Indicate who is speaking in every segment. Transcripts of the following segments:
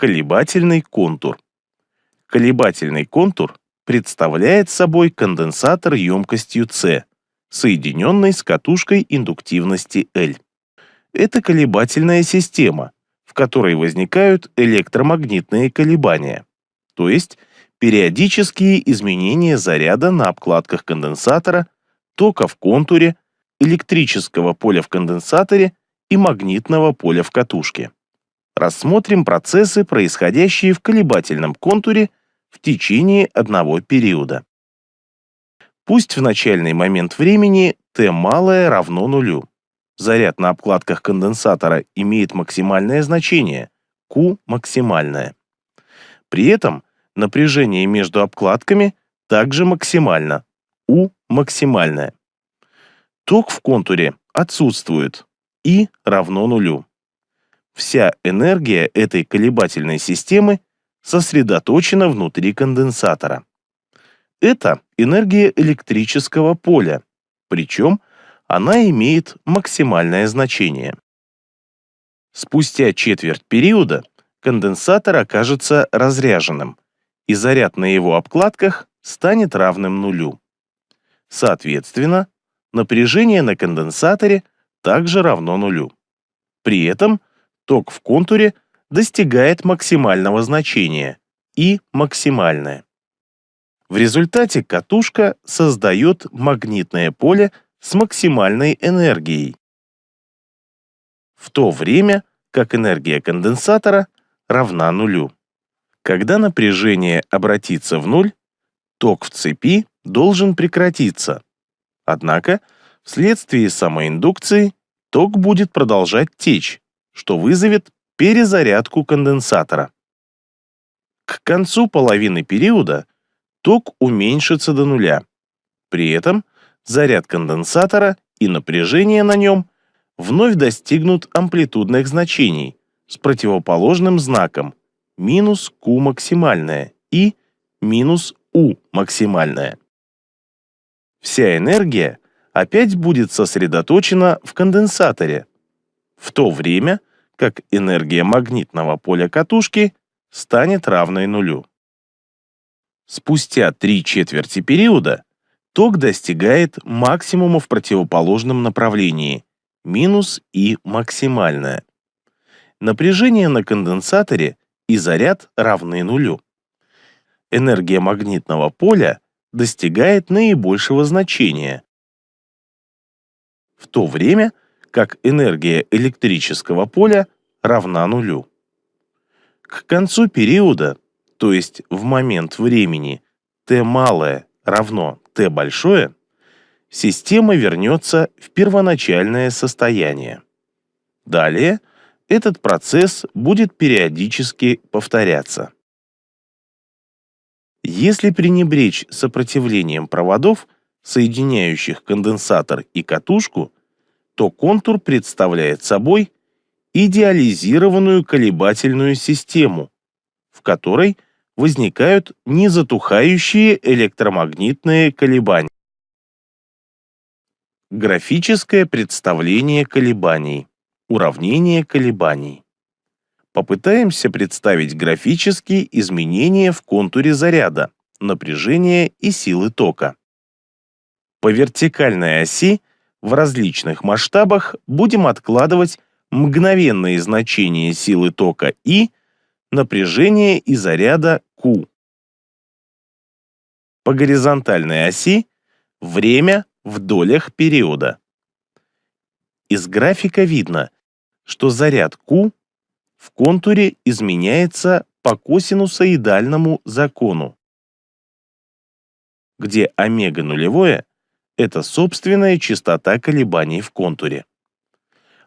Speaker 1: Колебательный контур. Колебательный контур представляет собой конденсатор емкостью C, соединенный с катушкой индуктивности L. Это колебательная система, в которой возникают электромагнитные колебания, то есть периодические изменения заряда на обкладках конденсатора, тока в контуре, электрического поля в конденсаторе и магнитного поля в катушке. Рассмотрим процессы, происходящие в колебательном контуре в течение одного периода. Пусть в начальный момент времени t малое равно нулю. Заряд на обкладках конденсатора имеет максимальное значение, Q максимальное. При этом напряжение между обкладками также максимально, U максимальное. Ток в контуре отсутствует, I равно нулю. Вся энергия этой колебательной системы сосредоточена внутри конденсатора. Это энергия электрического поля, причем она имеет максимальное значение. Спустя четверть периода конденсатор окажется разряженным, и заряд на его обкладках станет равным нулю. Соответственно, напряжение на конденсаторе также равно нулю. При этом ток в контуре достигает максимального значения и максимальное. В результате катушка создает магнитное поле с максимальной энергией, в то время как энергия конденсатора равна нулю. Когда напряжение обратится в нуль, ток в цепи должен прекратиться. Однако, вследствие самоиндукции, ток будет продолжать течь, что вызовет перезарядку конденсатора. К концу половины периода ток уменьшится до нуля. При этом заряд конденсатора и напряжение на нем вновь достигнут амплитудных значений с противоположным знаком минус Q максимальное и минус U максимальное. Вся энергия опять будет сосредоточена в конденсаторе, в то время как энергия магнитного поля катушки станет равной нулю. Спустя три четверти периода ток достигает максимума в противоположном направлении, минус и максимальное. Напряжение на конденсаторе и заряд равны нулю. Энергия магнитного поля достигает наибольшего значения, в то время как энергия электрического поля равна нулю. К концу периода то есть в момент времени t малое равно t большое, система вернется в первоначальное состояние. Далее этот процесс будет периодически повторяться. Если пренебречь сопротивлением проводов, соединяющих конденсатор и катушку, то контур представляет собой идеализированную колебательную систему, в которой – возникают незатухающие электромагнитные колебания. Графическое представление колебаний. Уравнение колебаний. Попытаемся представить графические изменения в контуре заряда, напряжения и силы тока. По вертикальной оси в различных масштабах будем откладывать мгновенные значения силы тока И напряжение и заряда Q. По горизонтальной оси время в долях периода. Из графика видно, что заряд Q в контуре изменяется по косинусоидальному закону, где омега нулевое – это собственная частота колебаний в контуре.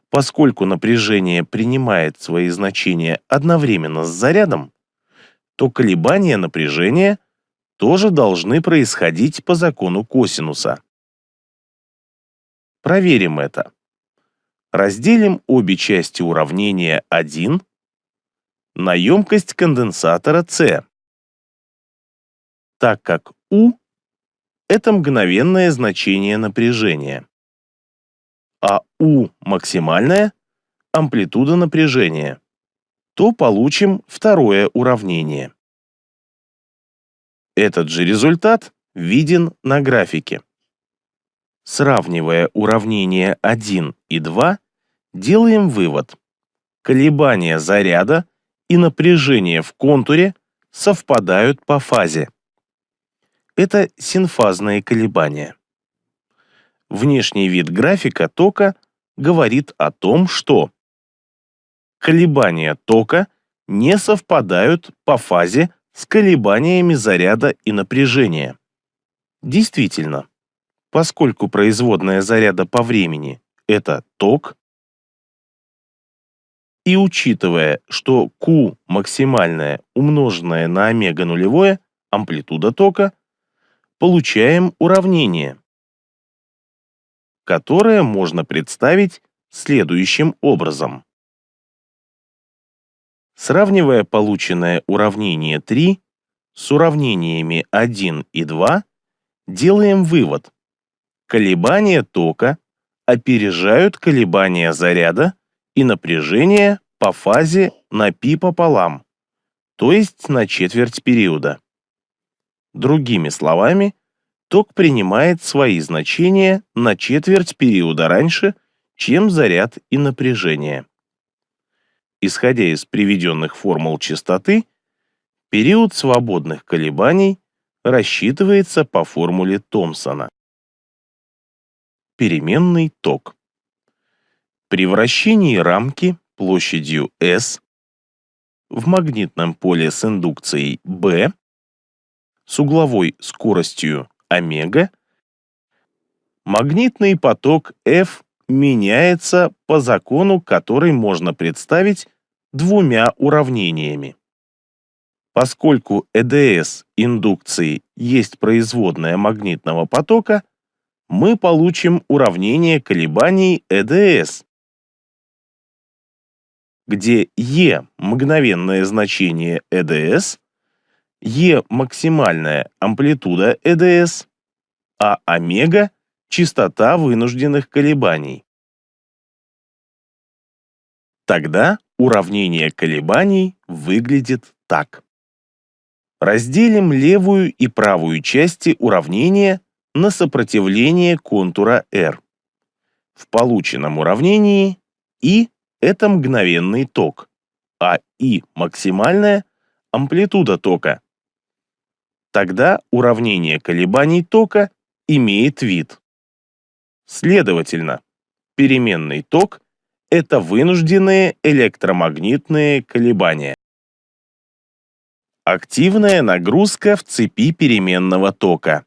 Speaker 1: Поскольку напряжение принимает свои значения одновременно с зарядом, то колебания напряжения тоже должны происходить по закону косинуса. Проверим это. Разделим обе части уравнения 1 на емкость конденсатора C, так как U – это мгновенное значение напряжения а U максимальная – амплитуда напряжения. то получим второе уравнение. Этот же результат виден на графике. Сравнивая уравнения 1 и 2, делаем вывод. Колебания заряда и напряжение в контуре совпадают по фазе. Это синфазные колебания. Внешний вид графика тока говорит о том, что колебания тока не совпадают по фазе с колебаниями заряда и напряжения. Действительно, поскольку производная заряда по времени – это ток, и учитывая, что Q максимальная умноженная на омега нулевое, амплитуда тока, получаем уравнение, которое можно представить следующим образом. Сравнивая полученное уравнение 3 с уравнениями 1 и 2, делаем вывод. Колебания тока опережают колебания заряда и напряжения по фазе на π пополам, то есть на четверть периода. Другими словами, ток принимает свои значения на четверть периода раньше, чем заряд и напряжение. Исходя из приведенных формул частоты, период свободных колебаний рассчитывается по формуле Томпсона. Переменный ток. При вращении рамки площадью S в магнитном поле с индукцией B с угловой скоростью омега магнитный поток F меняется по закону, который можно представить двумя уравнениями. Поскольку ЭДС индукции есть производная магнитного потока, мы получим уравнение колебаний ЭДС, где Е – мгновенное значение ЭДС, Е – максимальная амплитуда ЭДС, а омега – частота вынужденных колебаний. Тогда уравнение колебаний выглядит так. Разделим левую и правую части уравнения на сопротивление контура R. В полученном уравнении I – это мгновенный ток, а I максимальная – амплитуда тока. Тогда уравнение колебаний тока имеет вид. Следовательно, переменный ток это вынужденные электромагнитные колебания. Активная нагрузка в цепи переменного тока.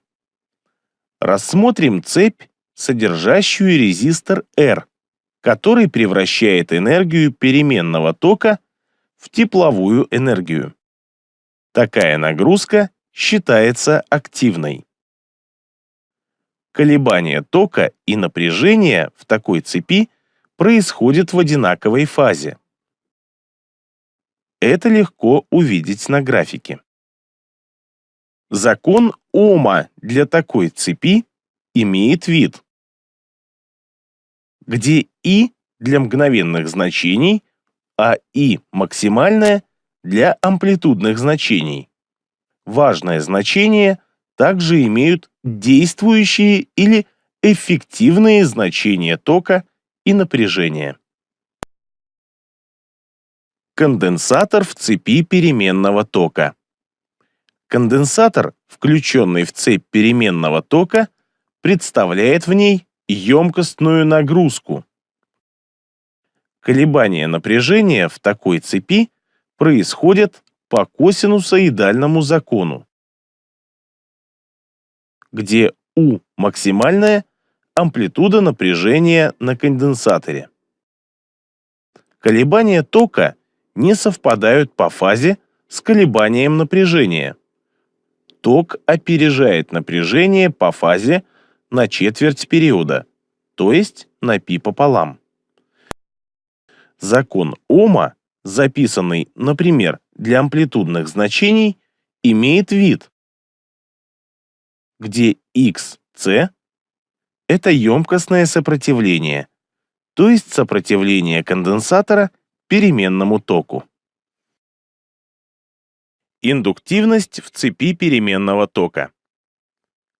Speaker 1: Рассмотрим цепь, содержащую резистор R, который превращает энергию переменного тока в тепловую энергию. Такая нагрузка считается активной. Колебания тока и напряжения в такой цепи происходит в одинаковой фазе. Это легко увидеть на графике. Закон Ома для такой цепи имеет вид, где И для мгновенных значений, а И максимальное для амплитудных значений. Важное значение также имеют действующие или эффективные значения тока и напряжение. Конденсатор в цепи переменного тока. Конденсатор, включенный в цепь переменного тока, представляет в ней емкостную нагрузку. Колебания напряжения в такой цепи происходят по косинусоидальному закону, где U максимальная – амплитуда напряжения на конденсаторе. Колебания тока не совпадают по фазе с колебанием напряжения. Ток опережает напряжение по фазе на четверть периода, то есть на π пополам. Закон Ома, записанный, например, для амплитудных значений, имеет вид, где xc это емкостное сопротивление, то есть сопротивление конденсатора переменному току. Индуктивность в цепи переменного тока.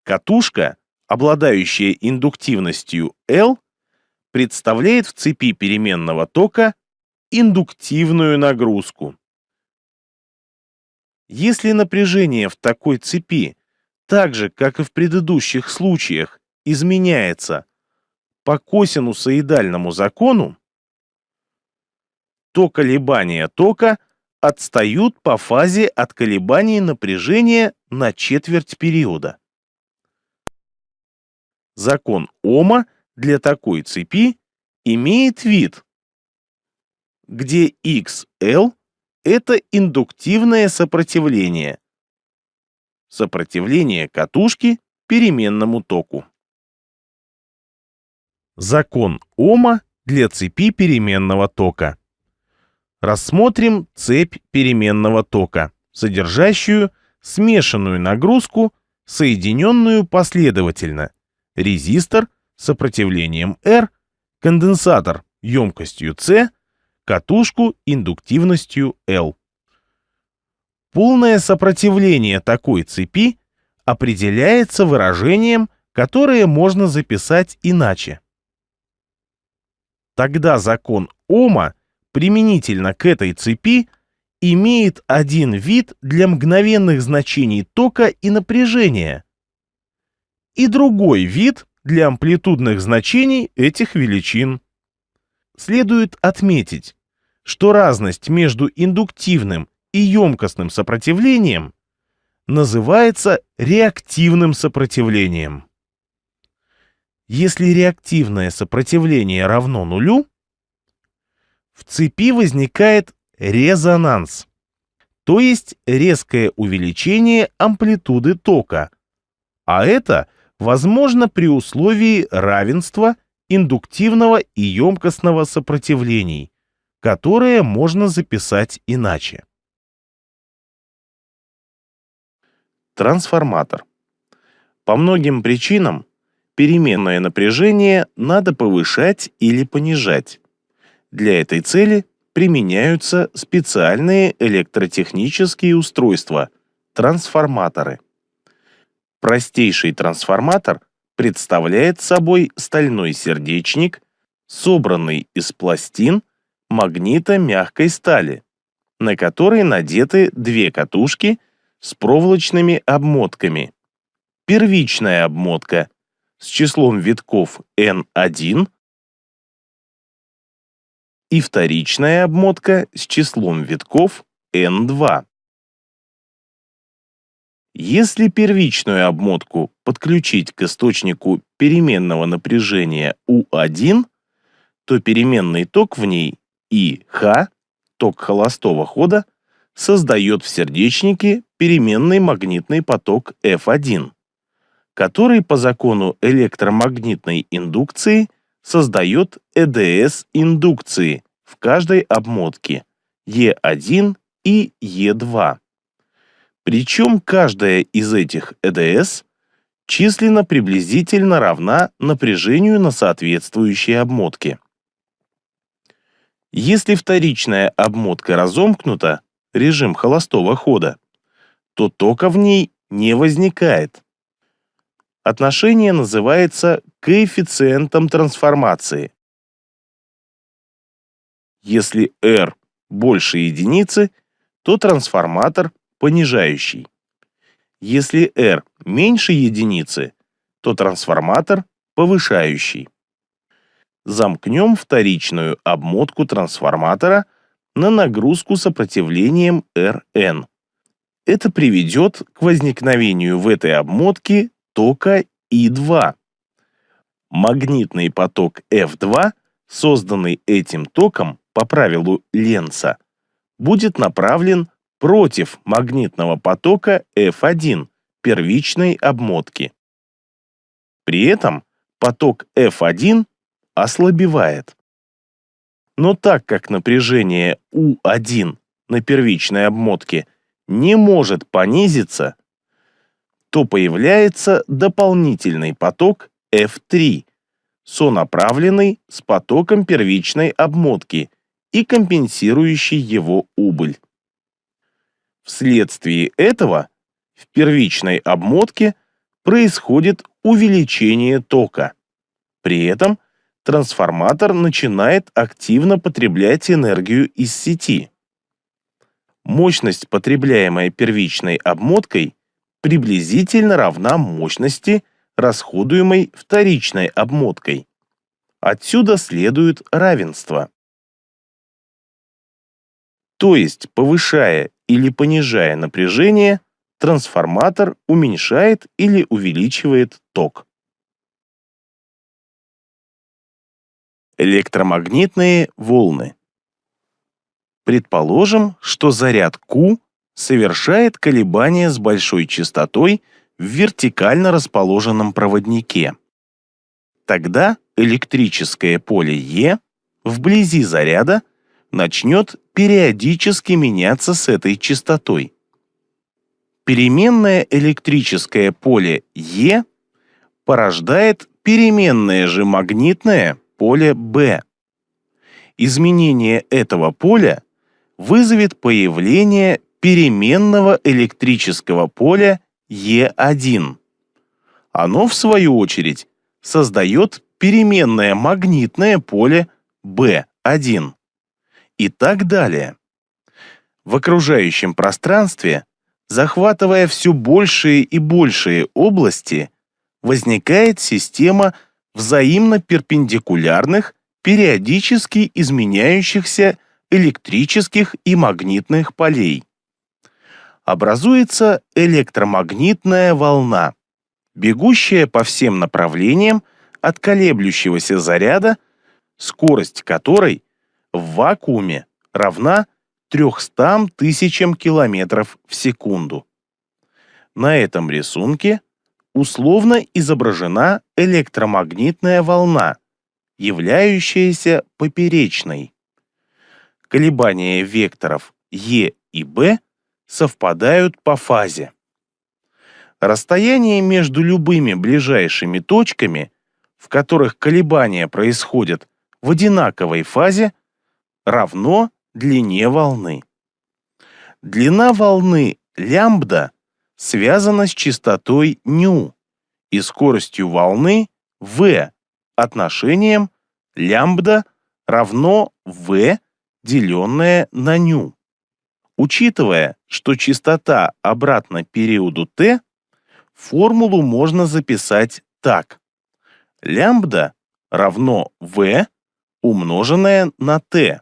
Speaker 1: Катушка, обладающая индуктивностью L, представляет в цепи переменного тока индуктивную нагрузку. Если напряжение в такой цепи, так же, как и в предыдущих случаях, изменяется по косинусоидальному закону, то колебания тока отстают по фазе от колебаний напряжения на четверть периода. Закон Ома для такой цепи имеет вид, где XL – это индуктивное сопротивление, сопротивление катушки переменному току. Закон Ома для цепи переменного тока. Рассмотрим цепь переменного тока, содержащую смешанную нагрузку, соединенную последовательно. Резистор сопротивлением R, конденсатор емкостью C, катушку индуктивностью L. Полное сопротивление такой цепи определяется выражением, которое можно записать иначе. Тогда закон Ома применительно к этой цепи имеет один вид для мгновенных значений тока и напряжения и другой вид для амплитудных значений этих величин. Следует отметить, что разность между индуктивным и емкостным сопротивлением называется реактивным сопротивлением. Если реактивное сопротивление равно нулю, в цепи возникает резонанс, то есть резкое увеличение амплитуды тока, а это возможно при условии равенства индуктивного и емкостного сопротивлений, которое можно записать иначе. Трансформатор. По многим причинам переменное напряжение надо повышать или понижать. Для этой цели применяются специальные электротехнические устройства – трансформаторы. Простейший трансформатор представляет собой стальной сердечник, собранный из пластин магнита мягкой стали, на который надеты две катушки с проволочными обмотками. Первичная обмотка с числом витков N1 и вторичная обмотка с числом витков N2. Если первичную обмотку подключить к источнику переменного напряжения U1, то переменный ток в ней ИХ, ток холостого хода, создает в сердечнике переменный магнитный поток F1, который по закону электромагнитной индукции создает ЭДС индукции в каждой обмотке Е1 и Е2. Причем каждая из этих ЭДС численно приблизительно равна напряжению на соответствующей обмотке. Если вторичная обмотка разомкнута, режим холостого хода, то тока в ней не возникает. Отношение называется коэффициентом трансформации. Если R больше единицы, то трансформатор понижающий. Если R меньше единицы, то трансформатор повышающий. Замкнем вторичную обмотку трансформатора на нагрузку сопротивлением Rn. Это приведет к возникновению в этой обмотке тока И2. Магнитный поток F2, созданный этим током по правилу Ленца, будет направлен против магнитного потока F1 первичной обмотки. При этом поток F1 ослабевает. Но так как напряжение U1 на первичной обмотке не может понизиться, то появляется дополнительный поток F3, сонаправленный с потоком первичной обмотки и компенсирующий его убыль. Вследствие этого в первичной обмотке происходит увеличение тока. При этом трансформатор начинает активно потреблять энергию из сети. Мощность, потребляемая первичной обмоткой, приблизительно равна мощности, расходуемой вторичной обмоткой. Отсюда следует равенство. То есть, повышая или понижая напряжение, трансформатор уменьшает или увеличивает ток. Электромагнитные волны. Предположим, что заряд Q совершает колебания с большой частотой в вертикально расположенном проводнике. Тогда электрическое поле Е вблизи заряда начнет периодически меняться с этой частотой. Переменное электрическое поле Е порождает переменное же магнитное поле B. Изменение этого поля вызовет появление переменного электрического поля Е1. Оно, в свою очередь, создает переменное магнитное поле B1 и так далее. В окружающем пространстве, захватывая все большие и большие области, возникает система взаимно перпендикулярных, периодически изменяющихся электрических и магнитных полей. Образуется электромагнитная волна, бегущая по всем направлениям от колеблющегося заряда, скорость которой в вакууме равна 300 тысячам километров в секунду. На этом рисунке условно изображена электромагнитная волна, являющаяся поперечной. Колебания векторов Е и Б совпадают по фазе. Расстояние между любыми ближайшими точками, в которых колебания происходят в одинаковой фазе, равно длине волны. Длина волны лямбда связана с частотой ню и скоростью волны v отношением лямбда равно v, деленное на ню. Учитывая, что частота обратно периоду t, формулу можно записать так. Лямбда равно v умноженное на t.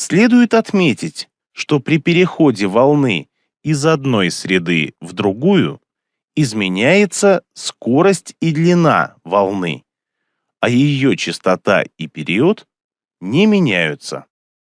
Speaker 1: Следует отметить, что при переходе волны из одной среды в другую изменяется скорость и длина волны, а ее частота и период не меняются.